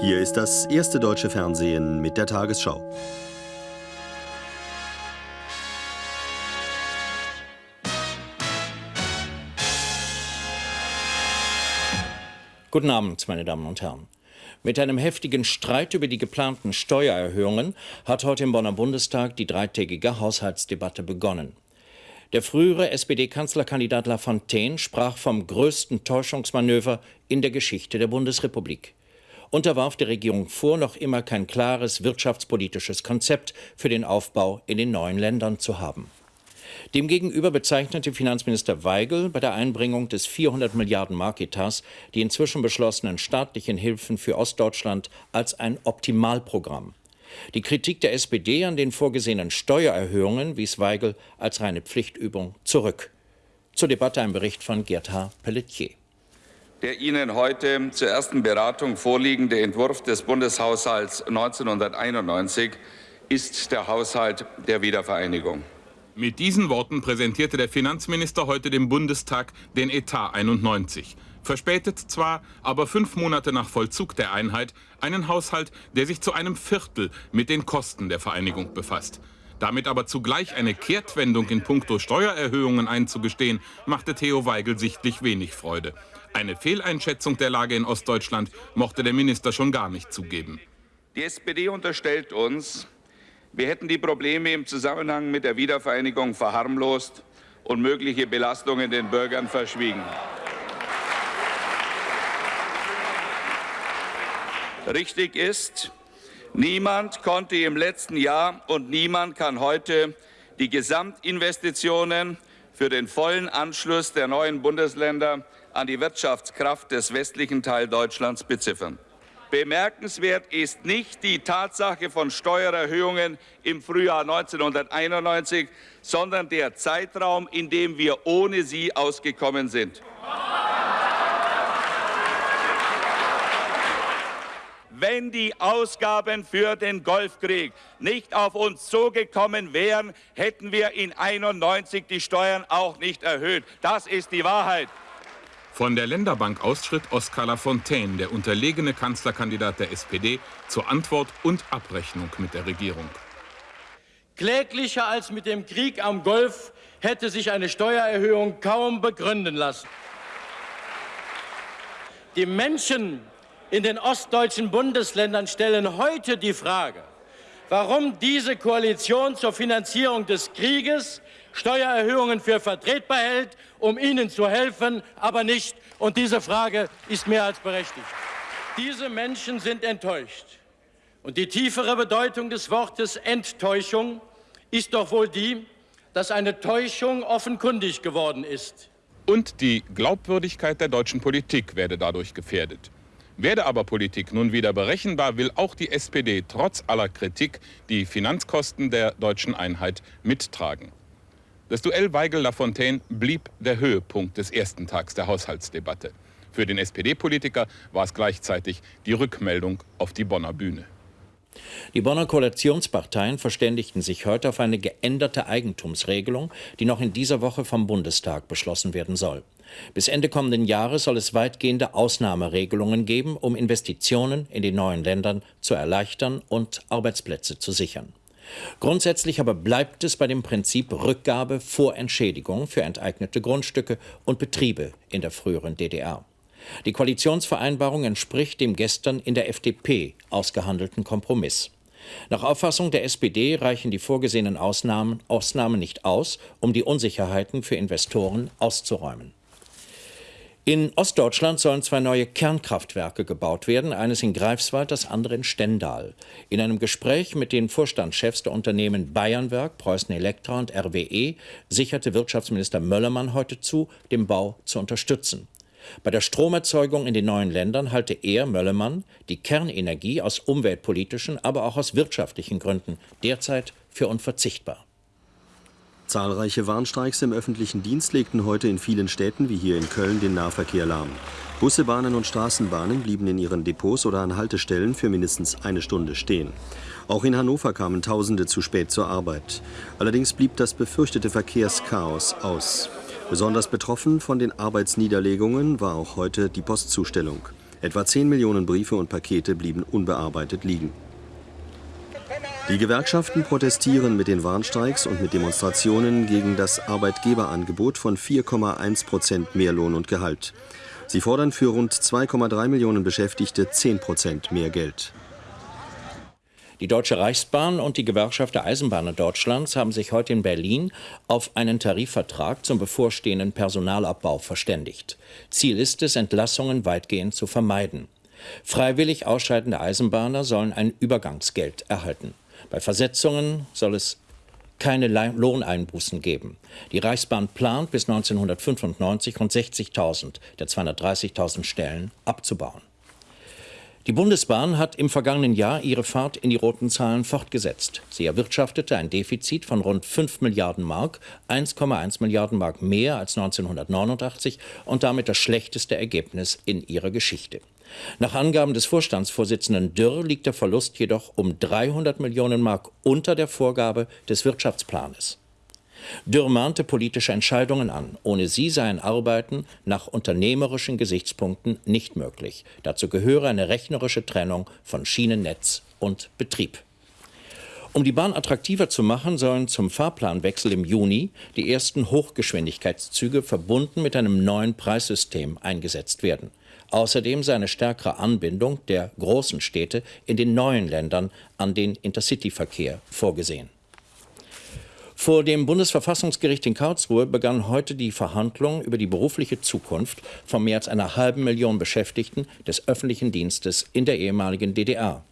Hier ist das erste deutsche Fernsehen mit der Tagesschau. Guten Abend, meine Damen und Herren. Mit einem heftigen Streit über die geplanten Steuererhöhungen hat heute im Bonner Bundestag die dreitägige Haushaltsdebatte begonnen. Der frühere SPD-Kanzlerkandidat Lafontaine sprach vom größten Täuschungsmanöver in der Geschichte der Bundesrepublik. Unterwarf der Regierung vor, noch immer kein klares wirtschaftspolitisches Konzept für den Aufbau in den neuen Ländern zu haben. Demgegenüber bezeichnete Finanzminister Weigel bei der Einbringung des 400 Milliarden Mark-Etats die inzwischen beschlossenen staatlichen Hilfen für Ostdeutschland als ein Optimalprogramm. Die Kritik der SPD an den vorgesehenen Steuererhöhungen wies Weigel als reine Pflichtübung zurück. Zur Debatte ein Bericht von Gerd H. Pelletier. Der Ihnen heute zur ersten Beratung vorliegende Entwurf des Bundeshaushalts 1991 ist der Haushalt der Wiedervereinigung. Mit diesen Worten präsentierte der Finanzminister heute dem Bundestag den Etat 91. Verspätet zwar, aber fünf Monate nach Vollzug der Einheit einen Haushalt, der sich zu einem Viertel mit den Kosten der Vereinigung befasst. Damit aber zugleich eine Kehrtwendung in puncto Steuererhöhungen einzugestehen, machte Theo Weigel sichtlich wenig Freude. Eine Fehleinschätzung der Lage in Ostdeutschland mochte der Minister schon gar nicht zugeben. Die SPD unterstellt uns, wir hätten die Probleme im Zusammenhang mit der Wiedervereinigung verharmlost und mögliche Belastungen den Bürgern verschwiegen. Richtig ist, niemand konnte im letzten Jahr und niemand kann heute die Gesamtinvestitionen für den vollen Anschluss der neuen Bundesländer an die Wirtschaftskraft des westlichen Teil Deutschlands beziffern. Bemerkenswert ist nicht die Tatsache von Steuererhöhungen im Frühjahr 1991, sondern der Zeitraum, in dem wir ohne sie ausgekommen sind. Wenn die Ausgaben für den Golfkrieg nicht auf uns zugekommen wären, hätten wir in 91 die Steuern auch nicht erhöht. Das ist die Wahrheit. Von der Länderbank aus schritt Oskar Lafontaine, der unterlegene Kanzlerkandidat der SPD, zur Antwort und Abrechnung mit der Regierung. Kläglicher als mit dem Krieg am Golf hätte sich eine Steuererhöhung kaum begründen lassen. Die Menschen in den ostdeutschen Bundesländern stellen heute die Frage, warum diese Koalition zur Finanzierung des Krieges Steuererhöhungen für vertretbar hält, um ihnen zu helfen, aber nicht. Und diese Frage ist mehr als berechtigt. Diese Menschen sind enttäuscht. Und die tiefere Bedeutung des Wortes Enttäuschung ist doch wohl die, dass eine Täuschung offenkundig geworden ist. Und die Glaubwürdigkeit der deutschen Politik werde dadurch gefährdet. Werde aber Politik nun wieder berechenbar, will auch die SPD trotz aller Kritik die Finanzkosten der deutschen Einheit mittragen. Das Duell Weigel-Lafontaine blieb der Höhepunkt des ersten Tags der Haushaltsdebatte. Für den SPD-Politiker war es gleichzeitig die Rückmeldung auf die Bonner Bühne. Die Bonner Koalitionsparteien verständigten sich heute auf eine geänderte Eigentumsregelung, die noch in dieser Woche vom Bundestag beschlossen werden soll. Bis Ende kommenden Jahres soll es weitgehende Ausnahmeregelungen geben, um Investitionen in den neuen Ländern zu erleichtern und Arbeitsplätze zu sichern. Grundsätzlich aber bleibt es bei dem Prinzip Rückgabe vor Entschädigung für enteignete Grundstücke und Betriebe in der früheren DDR. Die Koalitionsvereinbarung entspricht dem gestern in der FDP ausgehandelten Kompromiss. Nach Auffassung der SPD reichen die vorgesehenen Ausnahmen, Ausnahmen nicht aus, um die Unsicherheiten für Investoren auszuräumen. In Ostdeutschland sollen zwei neue Kernkraftwerke gebaut werden, eines in Greifswald, das andere in Stendal. In einem Gespräch mit den Vorstandschefs der Unternehmen Bayernwerk, Preußen Elektra und RWE sicherte Wirtschaftsminister Möllermann heute zu, den Bau zu unterstützen. Bei der Stromerzeugung in den neuen Ländern halte er, Möllermann, die Kernenergie aus umweltpolitischen, aber auch aus wirtschaftlichen Gründen derzeit für unverzichtbar. Zahlreiche Warnstreiks im öffentlichen Dienst legten heute in vielen Städten wie hier in Köln den Nahverkehr lahm. Busse, Bahnen und Straßenbahnen blieben in ihren Depots oder an Haltestellen für mindestens eine Stunde stehen. Auch in Hannover kamen Tausende zu spät zur Arbeit. Allerdings blieb das befürchtete Verkehrschaos aus. Besonders betroffen von den Arbeitsniederlegungen war auch heute die Postzustellung. Etwa 10 Millionen Briefe und Pakete blieben unbearbeitet liegen. Die Gewerkschaften protestieren mit den Warnstreiks und mit Demonstrationen gegen das Arbeitgeberangebot von 4,1 Prozent mehr Lohn und Gehalt. Sie fordern für rund 2,3 Millionen Beschäftigte 10 Prozent mehr Geld. Die Deutsche Reichsbahn und die Gewerkschaft der Eisenbahner Deutschlands haben sich heute in Berlin auf einen Tarifvertrag zum bevorstehenden Personalabbau verständigt. Ziel ist es, Entlassungen weitgehend zu vermeiden. Freiwillig ausscheidende Eisenbahner sollen ein Übergangsgeld erhalten. Bei Versetzungen soll es keine Lohneinbußen geben. Die Reichsbahn plant bis 1995 rund 60.000 der 230.000 Stellen abzubauen. Die Bundesbahn hat im vergangenen Jahr ihre Fahrt in die roten Zahlen fortgesetzt. Sie erwirtschaftete ein Defizit von rund 5 Milliarden Mark, 1,1 Milliarden Mark mehr als 1989 und damit das schlechteste Ergebnis in ihrer Geschichte. Nach Angaben des Vorstandsvorsitzenden Dürr liegt der Verlust jedoch um 300 Millionen Mark unter der Vorgabe des Wirtschaftsplanes. Dürr mahnte politische Entscheidungen an. Ohne sie seien Arbeiten nach unternehmerischen Gesichtspunkten nicht möglich. Dazu gehöre eine rechnerische Trennung von Schienennetz und Betrieb. Um die Bahn attraktiver zu machen, sollen zum Fahrplanwechsel im Juni die ersten Hochgeschwindigkeitszüge verbunden mit einem neuen Preissystem eingesetzt werden. Außerdem sei eine stärkere Anbindung der großen Städte in den neuen Ländern an den Intercity-Verkehr vorgesehen. Vor dem Bundesverfassungsgericht in Karlsruhe begann heute die Verhandlung über die berufliche Zukunft von mehr als einer halben Million Beschäftigten des öffentlichen Dienstes in der ehemaligen DDR.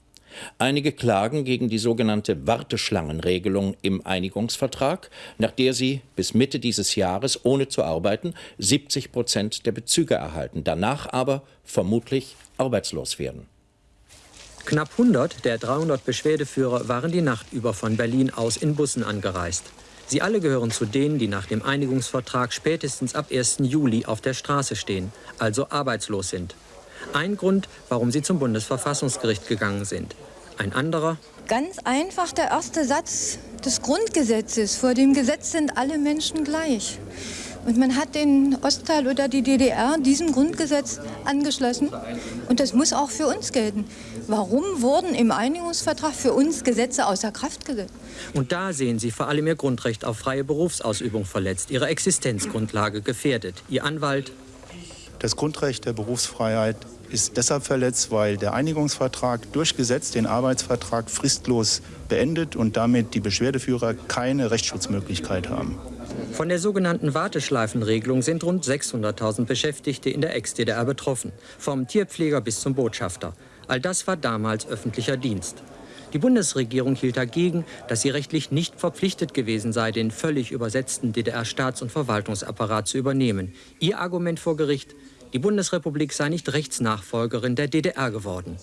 Einige klagen gegen die sogenannte Warteschlangenregelung im Einigungsvertrag, nach der sie bis Mitte dieses Jahres ohne zu arbeiten 70 Prozent der Bezüge erhalten, danach aber vermutlich arbeitslos werden. Knapp 100 der 300 Beschwerdeführer waren die Nacht über von Berlin aus in Bussen angereist. Sie alle gehören zu denen, die nach dem Einigungsvertrag spätestens ab 1. Juli auf der Straße stehen, also arbeitslos sind. Ein Grund, warum sie zum Bundesverfassungsgericht gegangen sind. Ein anderer. Ganz einfach der erste Satz des Grundgesetzes. Vor dem Gesetz sind alle Menschen gleich. Und man hat den Ostteil oder die DDR diesem Grundgesetz angeschlossen. Und das muss auch für uns gelten. Warum wurden im Einigungsvertrag für uns Gesetze außer Kraft gesetzt? Und da sehen Sie vor allem Ihr Grundrecht auf freie Berufsausübung verletzt, Ihre Existenzgrundlage gefährdet. Ihr Anwalt. Das Grundrecht der Berufsfreiheit ist deshalb verletzt, weil der Einigungsvertrag durch Gesetz den Arbeitsvertrag fristlos beendet und damit die Beschwerdeführer keine Rechtsschutzmöglichkeit haben. Von der sogenannten Warteschleifenregelung sind rund 600.000 Beschäftigte in der Ex-DDR betroffen, vom Tierpfleger bis zum Botschafter. All das war damals öffentlicher Dienst. Die Bundesregierung hielt dagegen, dass sie rechtlich nicht verpflichtet gewesen sei, den völlig übersetzten DDR-Staats- und Verwaltungsapparat zu übernehmen. Ihr Argument vor Gericht, die Bundesrepublik sei nicht Rechtsnachfolgerin der DDR geworden.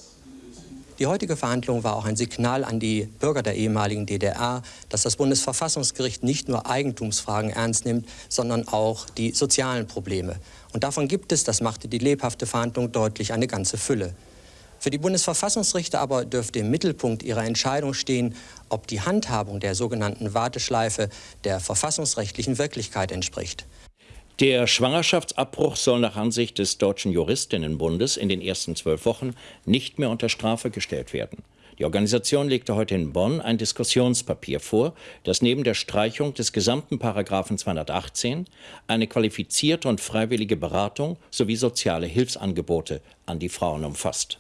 Die heutige Verhandlung war auch ein Signal an die Bürger der ehemaligen DDR, dass das Bundesverfassungsgericht nicht nur Eigentumsfragen ernst nimmt, sondern auch die sozialen Probleme. Und davon gibt es, das machte die lebhafte Verhandlung deutlich, eine ganze Fülle. Für die Bundesverfassungsrichter aber dürfte im Mittelpunkt ihrer Entscheidung stehen, ob die Handhabung der sogenannten Warteschleife der verfassungsrechtlichen Wirklichkeit entspricht. Der Schwangerschaftsabbruch soll nach Ansicht des Deutschen Juristinnenbundes in den ersten zwölf Wochen nicht mehr unter Strafe gestellt werden. Die Organisation legte heute in Bonn ein Diskussionspapier vor, das neben der Streichung des gesamten Paragraphen 218 eine qualifizierte und freiwillige Beratung sowie soziale Hilfsangebote an die Frauen umfasst.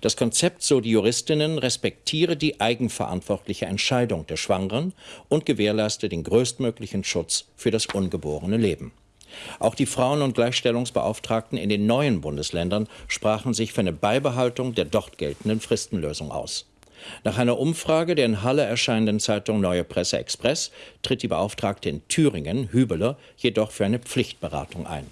Das Konzept, so die Juristinnen, respektiere die eigenverantwortliche Entscheidung der Schwangeren und gewährleiste den größtmöglichen Schutz für das ungeborene Leben. Auch die Frauen- und Gleichstellungsbeauftragten in den neuen Bundesländern sprachen sich für eine Beibehaltung der dort geltenden Fristenlösung aus. Nach einer Umfrage der in Halle erscheinenden Zeitung Neue Presse Express tritt die Beauftragte in Thüringen, Hübeler, jedoch für eine Pflichtberatung ein.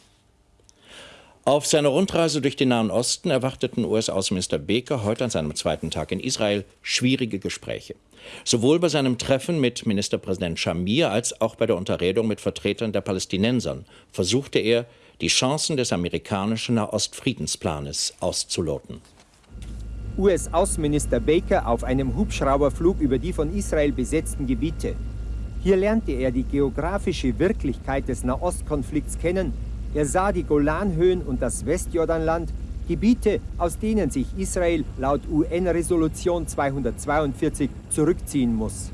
Auf seiner Rundreise durch den Nahen Osten erwarteten US-Außenminister Baker heute an seinem zweiten Tag in Israel schwierige Gespräche. Sowohl bei seinem Treffen mit Ministerpräsident Shamir als auch bei der Unterredung mit Vertretern der Palästinensern versuchte er, die Chancen des amerikanischen Nahostfriedensplanes auszuloten. US-Außenminister Baker auf einem Hubschrauberflug über die von Israel besetzten Gebiete. Hier lernte er die geografische Wirklichkeit des Nahostkonflikts kennen er sah die Golanhöhen und das Westjordanland Gebiete, aus denen sich Israel laut UN-Resolution 242 zurückziehen muss.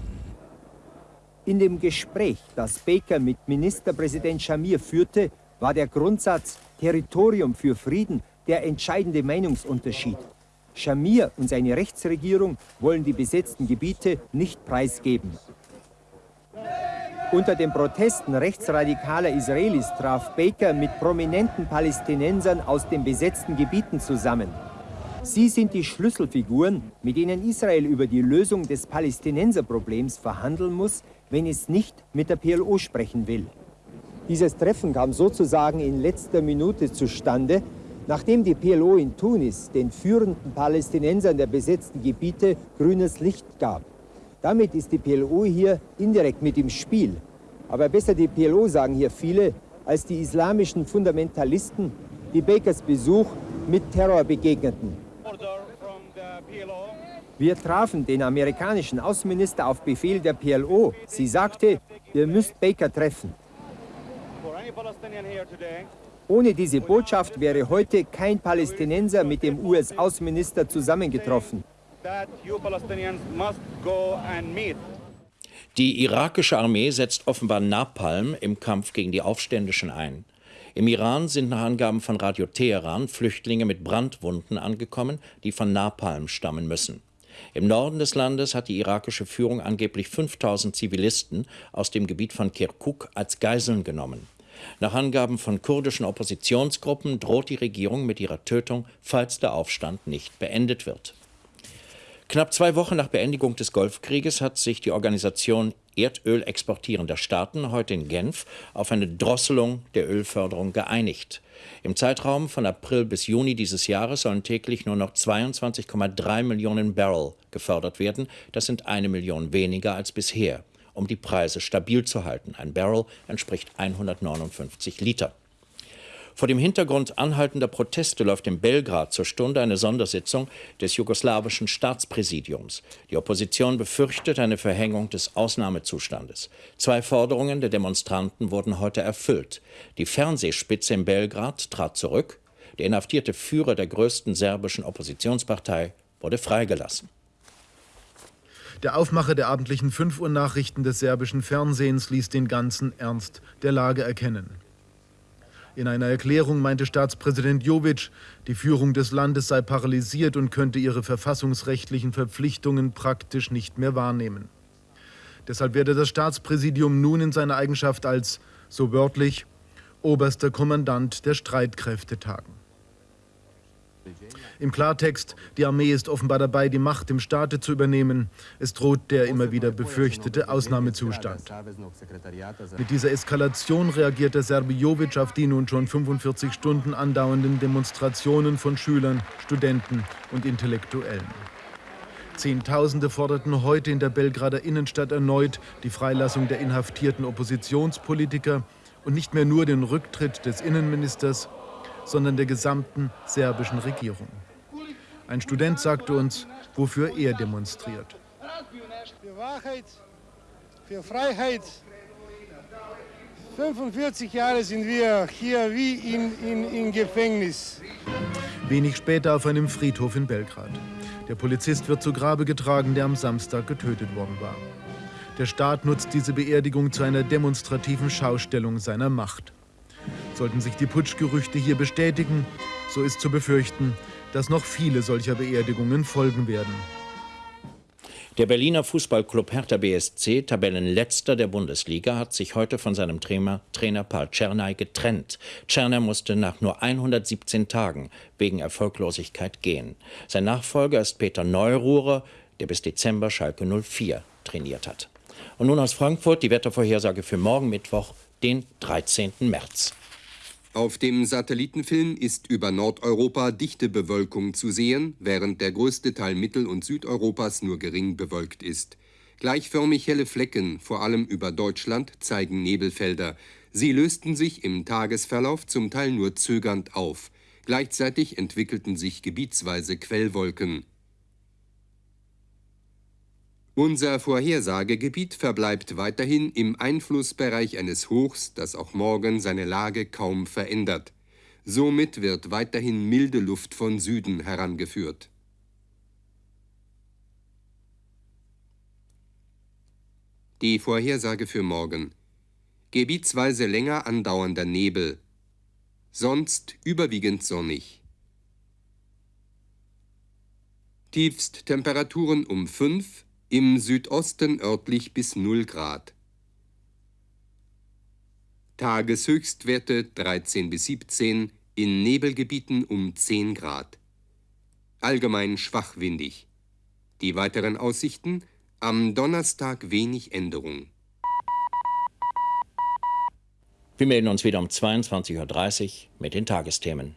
In dem Gespräch, das Baker mit Ministerpräsident Shamir führte, war der Grundsatz Territorium für Frieden der entscheidende Meinungsunterschied. Shamir und seine Rechtsregierung wollen die besetzten Gebiete nicht preisgeben. Unter den Protesten rechtsradikaler Israelis traf Baker mit prominenten Palästinensern aus den besetzten Gebieten zusammen. Sie sind die Schlüsselfiguren, mit denen Israel über die Lösung des Palästinenserproblems verhandeln muss, wenn es nicht mit der PLO sprechen will. Dieses Treffen kam sozusagen in letzter Minute zustande, nachdem die PLO in Tunis den führenden Palästinensern der besetzten Gebiete grünes Licht gab. Damit ist die PLO hier indirekt mit im Spiel. Aber besser die PLO, sagen hier viele, als die islamischen Fundamentalisten, die Bakers Besuch mit Terror begegneten. Wir trafen den amerikanischen Außenminister auf Befehl der PLO. Sie sagte, ihr müsst Baker treffen. Ohne diese Botschaft wäre heute kein Palästinenser mit dem US-Außenminister zusammengetroffen. Die irakische Armee setzt offenbar Napalm im Kampf gegen die Aufständischen ein. Im Iran sind nach Angaben von Radio Teheran Flüchtlinge mit Brandwunden angekommen, die von Napalm stammen müssen. Im Norden des Landes hat die irakische Führung angeblich 5000 Zivilisten aus dem Gebiet von Kirkuk als Geiseln genommen. Nach Angaben von kurdischen Oppositionsgruppen droht die Regierung mit ihrer Tötung, falls der Aufstand nicht beendet wird. Knapp zwei Wochen nach Beendigung des Golfkrieges hat sich die Organisation Erdöl exportierender Staaten heute in Genf auf eine Drosselung der Ölförderung geeinigt. Im Zeitraum von April bis Juni dieses Jahres sollen täglich nur noch 22,3 Millionen Barrel gefördert werden. Das sind eine Million weniger als bisher, um die Preise stabil zu halten. Ein Barrel entspricht 159 Liter. Vor dem Hintergrund anhaltender Proteste läuft in Belgrad zur Stunde eine Sondersitzung des jugoslawischen Staatspräsidiums. Die Opposition befürchtet eine Verhängung des Ausnahmezustandes. Zwei Forderungen der Demonstranten wurden heute erfüllt. Die Fernsehspitze in Belgrad trat zurück. Der inhaftierte Führer der größten serbischen Oppositionspartei wurde freigelassen. Der Aufmacher der abendlichen 5 Uhr Nachrichten des serbischen Fernsehens ließ den ganzen Ernst der Lage erkennen. In einer Erklärung meinte Staatspräsident Jovic, die Führung des Landes sei paralysiert und könnte ihre verfassungsrechtlichen Verpflichtungen praktisch nicht mehr wahrnehmen. Deshalb werde das Staatspräsidium nun in seiner Eigenschaft als, so wörtlich, oberster Kommandant der Streitkräfte tagen. Im Klartext, die Armee ist offenbar dabei, die Macht im Staate zu übernehmen. Es droht der immer wieder befürchtete Ausnahmezustand. Mit dieser Eskalation reagiert der Serbe Jovic auf die nun schon 45 Stunden andauernden Demonstrationen von Schülern, Studenten und Intellektuellen. Zehntausende forderten heute in der Belgrader Innenstadt erneut die Freilassung der inhaftierten Oppositionspolitiker und nicht mehr nur den Rücktritt des Innenministers, sondern der gesamten serbischen Regierung. Ein Student sagte uns, wofür er demonstriert. Für Wahrheit, für Freiheit. 45 Jahre sind wir hier wie in, in, in Gefängnis. Wenig später auf einem Friedhof in Belgrad. Der Polizist wird zu Grabe getragen, der am Samstag getötet worden war. Der Staat nutzt diese Beerdigung zu einer demonstrativen Schaustellung seiner Macht. Sollten sich die Putschgerüchte hier bestätigen, so ist zu befürchten, dass noch viele solcher Beerdigungen folgen werden. Der Berliner Fußballclub Hertha BSC, Tabellenletzter der Bundesliga, hat sich heute von seinem Trainer, Trainer Paul Czernay getrennt. Czernay musste nach nur 117 Tagen wegen Erfolglosigkeit gehen. Sein Nachfolger ist Peter Neururer, der bis Dezember Schalke 04 trainiert hat. Und nun aus Frankfurt die Wettervorhersage für morgen Mittwoch, den 13. März. Auf dem Satellitenfilm ist über Nordeuropa dichte Bewölkung zu sehen, während der größte Teil Mittel- und Südeuropas nur gering bewölkt ist. Gleichförmig helle Flecken, vor allem über Deutschland, zeigen Nebelfelder. Sie lösten sich im Tagesverlauf zum Teil nur zögernd auf. Gleichzeitig entwickelten sich gebietsweise Quellwolken. Unser Vorhersagegebiet verbleibt weiterhin im Einflussbereich eines Hochs, das auch morgen seine Lage kaum verändert. Somit wird weiterhin milde Luft von Süden herangeführt. Die Vorhersage für morgen. Gebietsweise länger andauernder Nebel, sonst überwiegend sonnig. Tiefsttemperaturen um 5, im Südosten örtlich bis 0 Grad. Tageshöchstwerte 13 bis 17, in Nebelgebieten um 10 Grad. Allgemein schwachwindig. Die weiteren Aussichten am Donnerstag wenig Änderung. Wir melden uns wieder um 22.30 Uhr mit den Tagesthemen.